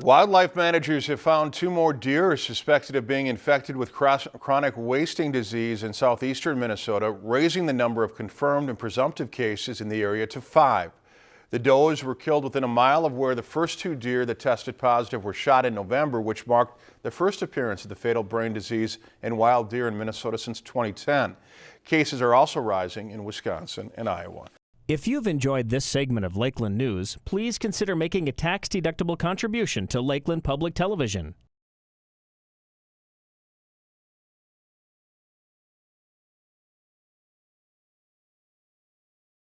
Wildlife managers have found two more deer suspected of being infected with chronic wasting disease in southeastern Minnesota, raising the number of confirmed and presumptive cases in the area to five. The does were killed within a mile of where the first two deer that tested positive were shot in November, which marked the first appearance of the fatal brain disease in wild deer in Minnesota since 2010. Cases are also rising in Wisconsin and Iowa. If you've enjoyed this segment of Lakeland News, please consider making a tax-deductible contribution to Lakeland Public Television.